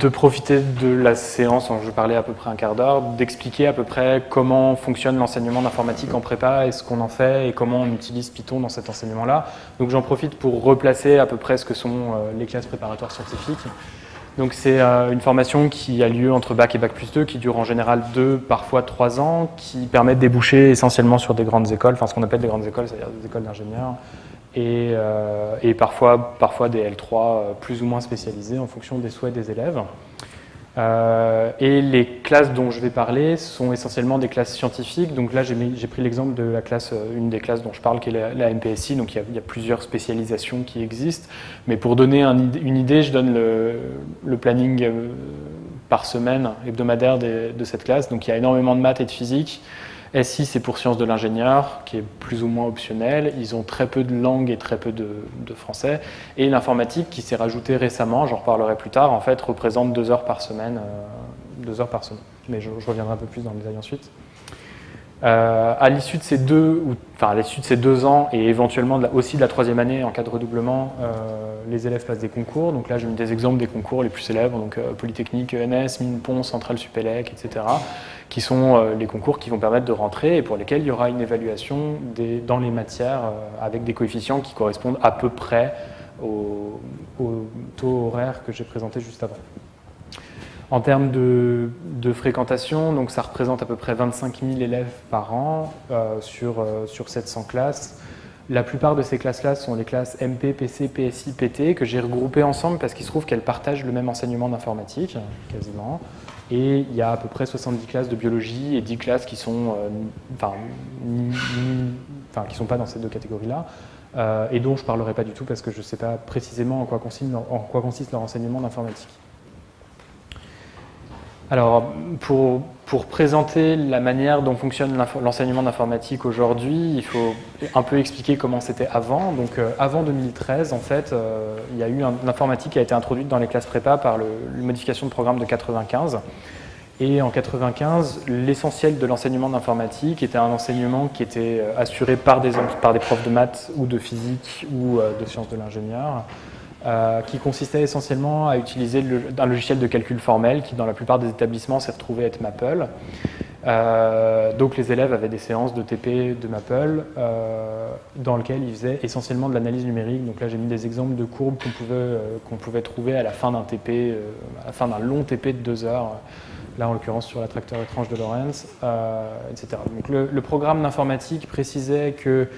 de profiter de la séance dont je parlais à peu près un quart d'heure, d'expliquer à peu près comment fonctionne l'enseignement d'informatique en prépa et ce qu'on en fait et comment on utilise Python dans cet enseignement-là. Donc j'en profite pour replacer à peu près ce que sont euh, les classes préparatoires scientifiques. Donc c'est euh, une formation qui a lieu entre Bac et Bac plus 2, qui dure en général deux, parfois trois ans, qui permet de déboucher essentiellement sur des grandes écoles, enfin ce qu'on appelle des grandes écoles, c'est-à-dire des écoles d'ingénieurs, et, euh, et, parfois, parfois des L3 euh, plus ou moins spécialisés en fonction des souhaits des élèves. Euh, et les classes dont je vais parler sont essentiellement des classes scientifiques. Donc là, j'ai pris l'exemple de la classe, une des classes dont je parle, qui est la, MPSI. Donc il y, a, plusieurs spécialisations qui existent. Mais pour donner un, une idée, je donne le, planning par semaine hebdomadaire de cette classe. Donc il y a énormément de maths et de physique. SI, c'est pour sciences de l'ingénieur, qui est plus ou moins optionnel. Ils ont très peu de langue et très peu de, français. Et l'informatique, qui s'est rajoutée récemment, j'en reparlerai plus tard, en fait, représente deux heures par semaine. Euh, deux heures par semaine. Mais je, reviendrai un peu plus dans le détail ensuite. Euh, à l'issue de ces deux, enfin à l'issue de ces deux ans et éventuellement aussi de la troisième année en cas de redoublement, euh, les élèves passent des concours. Donc là, j'ai mis des exemples des concours les plus célèbres, donc Polytechnique, ENS, Mine Pont, Centrale Supélec, etc qui sont euh, les concours qui vont permettre de rentrer et pour lesquels il y aura une évaluation dans les matières euh, avec des coefficients qui correspondent à peu près au, taux horaire que j'ai présenté juste avant. En termes de, fréquentation, donc ça représente à peu près 25 000 élèves par an euh, sur, sur 700 classes. La plupart de ces classes-là sont les classes MP, PC, PSI, PT, que j'ai regroupées ensemble parce qu'il se trouve qu'elles partagent le même enseignement d'informatique, quasiment. Et il y a à peu près 70 classes de biologie et 10 classes qui sont, euh, enfin, qui sont pas dans ces deux catégories-là, euh, et dont je ne parlerai pas du tout parce que je ne sais pas précisément en quoi consiste leur enseignement d'informatique. Alors, pour, pour, présenter la manière dont fonctionne l'enseignement d'informatique aujourd'hui, il faut un peu expliquer comment c'était avant. Donc, euh, avant 2013, en fait, euh, il y a eu l'informatique qui a été introduite dans les classes prépa par le, modification de programme de 95. Et en 95, l'essentiel de l'enseignement d'informatique était un enseignement qui était euh, assuré par des, par des profs de maths ou de physique ou de sciences de l'ingénieur, euh, qui consistait essentiellement à utiliser un logiciel de calcul formel qui, dans la plupart des établissements, s'est retrouvé être Maple. Euh, donc les élèves avaient des séances de TP de Maple euh, dans lesquelles ils faisaient essentiellement de l'analyse numérique. Donc là j'ai mis des exemples de courbes qu'on pouvait, qu'on pouvait trouver à la fin d'un TP, à la fin d'un long TP de deux heures, là en l'occurrence sur l'attracteur étrange de Lorentz, etc. Donc le, programme d'informatique précisait que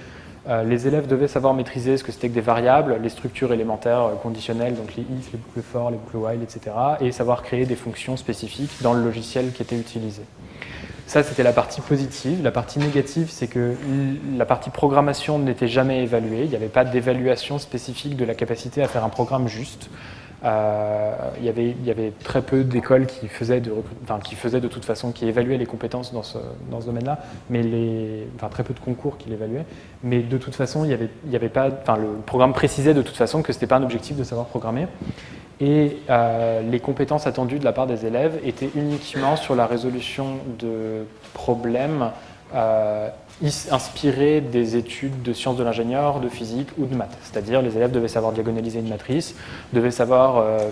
les élèves devaient savoir maîtriser ce que c'était que des variables, les structures élémentaires euh, conditionnelles, donc les if, les boucles for, les boucles while, etc. et savoir créer des fonctions spécifiques dans le logiciel qui était utilisé. Ça, c'était la partie positive. La partie négative, c'est que la partie programmation n'était jamais évaluée. Il n'y avait pas d'évaluation spécifique de la capacité à faire un programme juste. Euh, il, y avait, très peu d'écoles qui, faisaient de, toute façon, qui évaluaient les compétences dans ce, domaine-là, mais très peu de concours qui l'évaluaient. Mais de toute façon, y avait, pas, le programme précisait de toute façon que ce n'était pas un objectif de savoir programmer. Et euh, les compétences attendues de la part des élèves étaient uniquement sur la résolution de problèmes euh, inspiré des études de sciences de l'ingénieur, de physique ou de maths. C'est-à-dire les élèves devaient savoir diagonaliser une matrice, devaient savoir euh,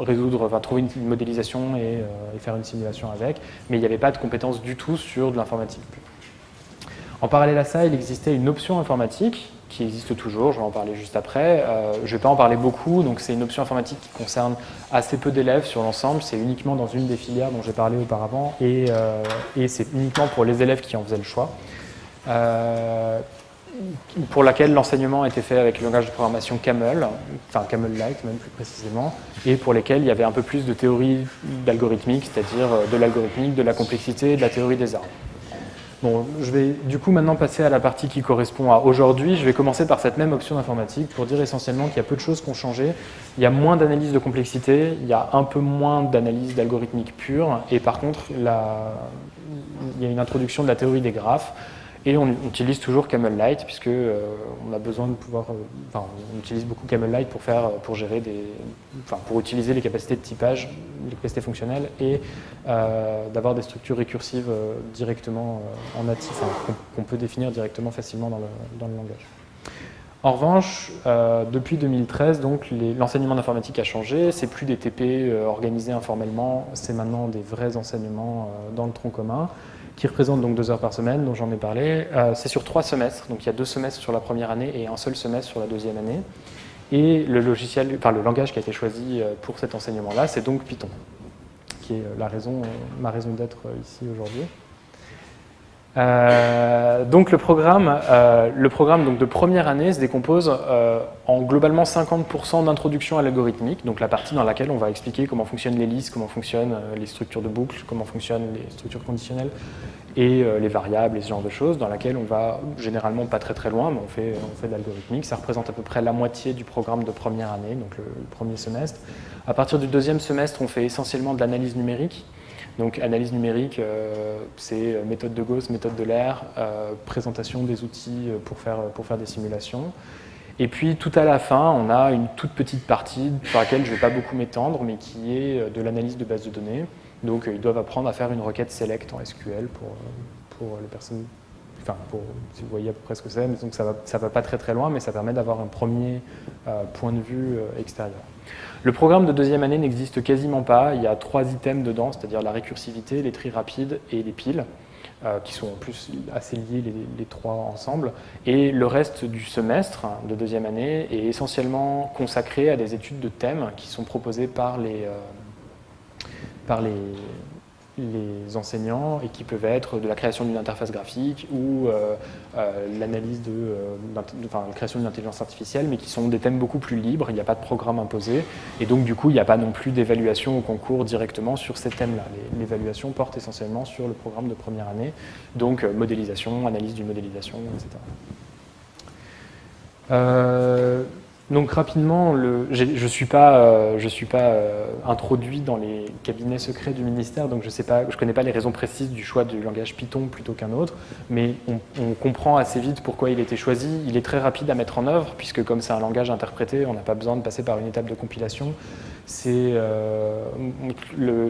résoudre, enfin, trouver une, modélisation euh, et, faire une simulation avec, mais il n'y avait pas de compétences du tout sur de l'informatique. En parallèle à ça, il existait une option informatique qui existe toujours, je vais en parler juste après. Euh, je ne vais pas en parler beaucoup, donc c'est une option informatique qui concerne assez peu d'élèves sur l'ensemble, c'est uniquement dans une des filières dont j'ai parlé auparavant, et, et c'est uniquement pour les élèves qui en faisaient le choix. Euh, pour laquelle l'enseignement était fait avec le langage de programmation Camel, enfin Camel-like même plus précisément, et pour lesquels il y avait un peu plus de théorie d'algorithmique, c'est-à-dire euh, de l'algorithmique, de la complexité, de la théorie des arbres. Bon, je vais du coup maintenant passer à la partie qui correspond à aujourd'hui. Je vais commencer par cette même option d'informatique pour dire essentiellement qu'il y a peu de choses qui ont changé. Il y a moins d'analyse de complexité, il y a un peu moins d'analyse d'algorithmique pure, et par contre, il y a une introduction de la théorie des graphes, et on utilise toujours Camel puisque euh, on a besoin de pouvoir, euh, enfin, on utilise beaucoup Camel pour faire, pour gérer des, enfin, pour utiliser les capacités de typage, les capacités fonctionnelles et euh, d'avoir des structures récursives directement en natif, qu'on peut définir directement facilement dans le, dans le langage. En revanche, depuis 2013, donc l'enseignement d'informatique a changé. C'est plus des TP organisés informellement, c'est maintenant des vrais enseignements dans le tronc commun qui représentent donc deux heures par semaine, dont j'en ai parlé. c'est sur trois semestres, donc il y a deux semestres sur la première année et un seul semestre sur la deuxième année. Et le logiciel, le langage qui a été choisi pour cet enseignement-là, c'est donc Python, qui est la raison, ma raison d'être ici aujourd'hui. Euh, donc le programme, euh, le programme donc de première année se décompose euh, en globalement 50% d'introduction à l'algorithmique, donc la partie dans laquelle on va expliquer comment fonctionnent les listes, comment fonctionnent les structures de boucles, comment fonctionnent les structures conditionnelles et les variables et ce genre de choses, dans laquelle on va généralement pas très très loin, mais on fait, on fait de l'algorithmique. Ça représente à peu près la moitié du programme de première année, donc le premier semestre. À partir du deuxième semestre, on fait essentiellement de l'analyse numérique, donc analyse numérique, euh, c'est méthode de Gauss, méthode de l'air, euh, présentation des outils pour faire, pour faire des simulations. Et puis tout à la fin, on a une toute petite partie sur laquelle je ne vais pas beaucoup m'étendre, mais qui est de l'analyse de base de données. Donc ils doivent apprendre à faire une requête select en SQL pour, pour les personnes, enfin pour, si vous voyez à peu près ce que c'est, donc ça ne va, pas très très loin, mais ça permet d'avoir un premier euh, point de vue extérieur. Le programme de deuxième année n'existe quasiment pas. Il y a trois items dedans, c'est-à-dire la récursivité, les tri rapides et les piles, euh, qui sont en plus assez liés les, trois ensemble. Et le reste du semestre de deuxième année est essentiellement consacré à des études de thèmes qui sont proposées par les, euh, par les, les enseignants et qui peuvent être de la création d'une interface graphique ou euh, euh, l'analyse de, euh, enfin, la création d'une intelligence artificielle, mais qui sont des thèmes beaucoup plus libres, il n'y a pas de programme imposé, et donc du coup il n'y a pas non plus d'évaluation au concours directement sur ces thèmes-là. L'évaluation porte essentiellement sur le programme de première année, donc modélisation, analyse d'une modélisation, etc. Donc rapidement, je ne suis pas, euh, euh, introduit dans les cabinets secrets du ministère, donc je ne connais pas les raisons précises du choix du langage Python plutôt qu'un autre, mais on, on, comprend assez vite pourquoi il a été choisi. Il est très rapide à mettre en œuvre, puisque comme c'est un langage interprété, on n'a pas besoin de passer par une étape de compilation euh,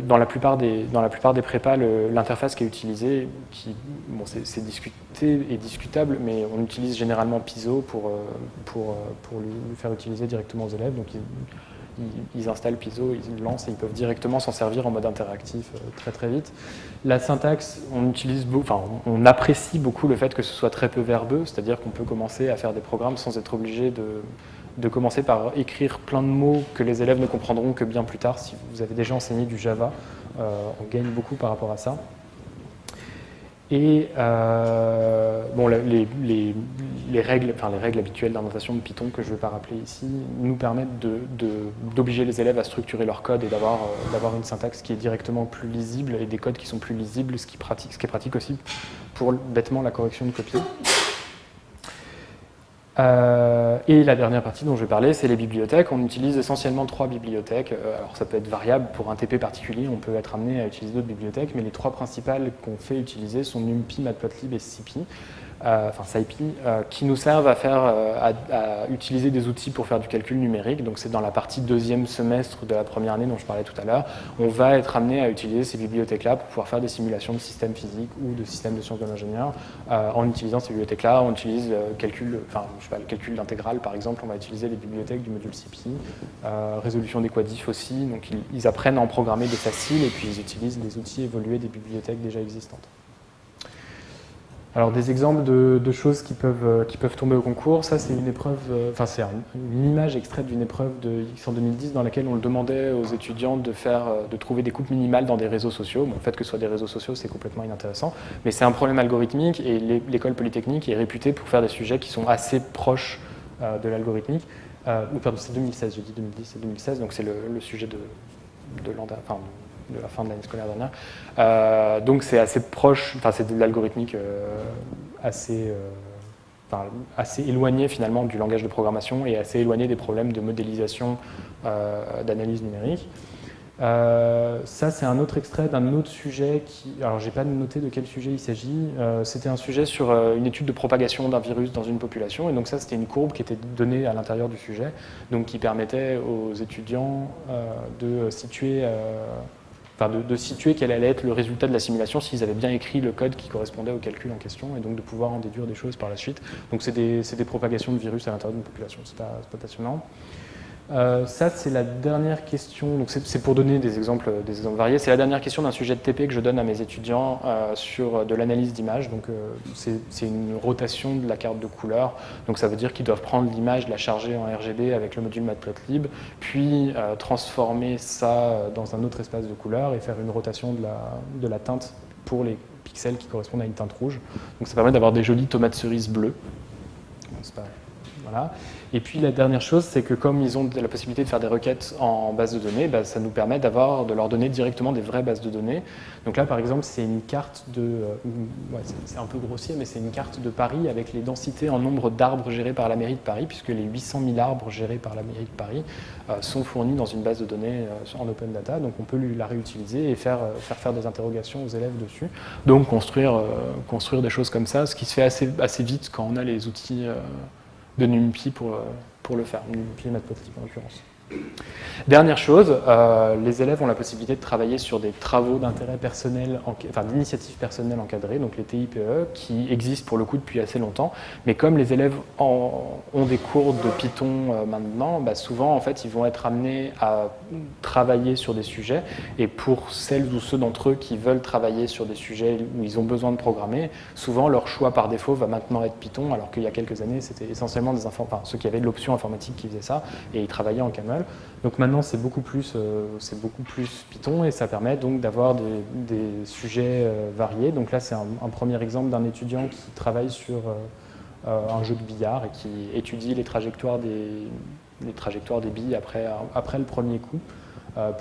dans, la plupart des, prépas, l'interface qui est utilisée, qui, bon, c'est discuté et discutable, mais on utilise généralement Piso pour, euh, euh, lui faire utiliser directement aux élèves. Donc ils, installent Piso, ils lancent et ils peuvent directement s'en servir en mode interactif très très vite. La syntaxe, on apprécie beaucoup le fait que ce soit très peu verbeux, c'est-à-dire qu'on peut commencer à faire des programmes sans être obligé de de commencer par écrire plein de mots que les élèves ne comprendront que bien plus tard. Si vous avez déjà enseigné du Java, euh, on gagne beaucoup par rapport à ça. Et euh, les, règles, enfin, les règles habituelles d'inventation de Python que je ne vais pas rappeler ici nous permettent d'obliger les élèves à structurer leur code et d'avoir euh, une syntaxe qui est directement plus lisible et des codes qui sont plus lisibles, ce qui, ce qui est pratique aussi pour bêtement la correction de copies. Euh, et la dernière partie dont je vais parler, c'est les bibliothèques. On utilise essentiellement trois bibliothèques. Euh, alors ça peut être variable, pour un TP particulier, on peut être amené à utiliser d'autres bibliothèques, mais les trois principales qu'on fait utiliser sont NumPy, Matplotlib et SciPy. Euh, enfin SciPy, qui nous servent à, faire, à, utiliser des outils pour faire du calcul numérique. Donc c'est dans la partie deuxième semestre de la première année dont je parlais tout à l'heure. On va être amené à utiliser ces bibliothèques-là pour pouvoir faire des simulations de systèmes physiques ou de systèmes de sciences de l'ingénieur. en utilisant ces bibliothèques-là, on utilise calcul, enfin, le calcul d'intégrale par exemple, on va utiliser les bibliothèques du module SciPy, résolution des aussi. Donc ils, ils apprennent à en programmer des faciles et puis ils utilisent des outils évolués des bibliothèques déjà existantes. Alors des exemples de, choses qui peuvent, euh, qui peuvent tomber au concours, ça c'est une épreuve, euh, enfin c'est une image extraite d'une épreuve de X en 2010 dans laquelle on le demandait aux étudiants de, faire, euh, de trouver des coupes minimales dans des réseaux sociaux. Le fait que ce soit des réseaux sociaux c'est complètement inintéressant, mais c'est un problème algorithmique et l'école polytechnique est réputée pour faire des sujets qui sont assez proches de l'algorithmique. c'est 2016, j'ai dit 2010, c'est 2016, donc c'est le, sujet de, de enfin, de la fin de l'année scolaire dernière. Euh, donc c'est assez proche, enfin c'est de l'algorithmique euh, assez, euh, assez éloigné finalement du langage de programmation et assez éloigné des problèmes de modélisation d'analyse numérique. ça, c'est un autre extrait d'un autre sujet qui... Alors, j'ai pas noté de quel sujet il s'agit. c'était un sujet sur une étude de propagation d'un virus dans une population. Et donc ça, c'était une courbe qui était donnée à l'intérieur du sujet, donc qui permettait aux étudiants de situer enfin de, situer quel allait être le résultat de la simulation s'ils avaient bien écrit le code qui correspondait au calcul en question, et donc de pouvoir en déduire des choses par la suite. Donc c'est des, des, propagations de virus à l'intérieur d'une population, c'est pas, pas passionnant. Euh, ça, c'est la dernière question, donc c'est pour donner des exemples, des exemples variés, c'est la dernière question d'un sujet de TP que je donne à mes étudiants euh, sur de l'analyse d'image. Donc euh, c'est une rotation de la carte de couleur, donc ça veut dire qu'ils doivent prendre l'image, la charger en RGB avec le module Matplotlib, puis transformer ça dans un autre espace de couleur et faire une rotation de la, de la teinte pour les pixels qui correspondent à une teinte rouge. Donc ça permet d'avoir des jolies tomates cerises bleues. Et puis la dernière chose, c'est que comme ils ont la possibilité de faire des requêtes en base de données, bah, ça nous permet d'avoir de leur donner directement des vraies bases de données. Donc là, par exemple, c'est une carte de, euh, c'est un peu grossier, mais c'est une carte de Paris avec les densités en nombre d'arbres gérés par la mairie de Paris, puisque les 800 000 arbres gérés par la mairie de Paris euh, sont fournis dans une base de données euh, en open data. Donc on peut la réutiliser et faire, faire faire des interrogations aux élèves dessus. Donc construire, construire des choses comme ça, ce qui se fait assez, assez vite quand on a les outils de NumPy pour, euh, pour le faire, NumPy et Matplotlib en l'occurrence. Dernière chose, euh, les élèves ont la possibilité de travailler sur des travaux d'intérêt personnel, enfin d'initiatives personnelles encadrées, donc les TIPE, qui existent pour le coup depuis assez longtemps. Mais comme les élèves ont des cours de Python euh, maintenant, bah, souvent en fait ils vont être amenés à travailler sur des sujets. Et pour celles ou ceux d'entre eux qui veulent travailler sur des sujets où ils ont besoin de programmer, souvent leur choix par défaut va maintenant être Python, alors qu'il y a quelques années c'était essentiellement des ceux qui avaient de l'option informatique qui faisaient ça, et ils travaillaient en Camel. Donc maintenant, c'est beaucoup, plus, euh, beaucoup plus Python et ça permet donc d'avoir des, sujets euh, variés. Donc là, c'est un, premier exemple d'un étudiant qui travaille sur euh, un jeu de billard et qui étudie les trajectoires des, les trajectoires des billes après, après le premier coup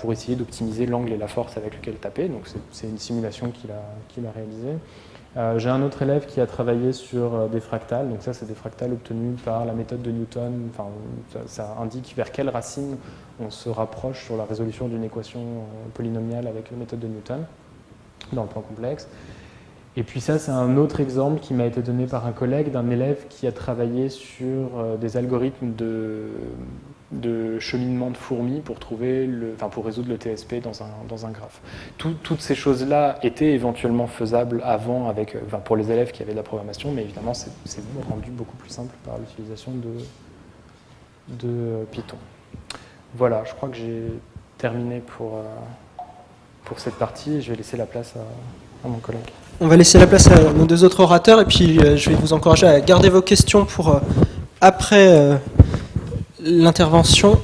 pour essayer d'optimiser l'angle et la force avec lequel taper. Donc c'est une simulation qu'il a, qu'il a réalisée. Euh, j'ai un autre élève qui a travaillé sur euh, des fractales, donc ça c'est des fractales obtenus par la méthode de Newton, enfin, ça, indique vers quelle racine on se rapproche sur la résolution d'une équation euh, polynomiale avec la méthode de Newton dans le plan complexe. Et puis ça c'est un autre exemple qui m'a été donné par un collègue d'un élève qui a travaillé sur des algorithmes de de cheminement de fourmis pour, trouver le, enfin pour résoudre le TSP dans un, dans un graphe. toutes ces choses-là étaient éventuellement faisables avant avec, euh, enfin pour les élèves qui avaient de la programmation, mais évidemment c'est rendu beaucoup plus simple par l'utilisation de, de Python. Voilà, je crois que j'ai terminé pour, euh, pour cette partie. Je vais laisser la place à, mon collègue. On va laisser la place à nos deux autres orateurs et puis euh, je vais vous encourager à garder vos questions pour après l'intervention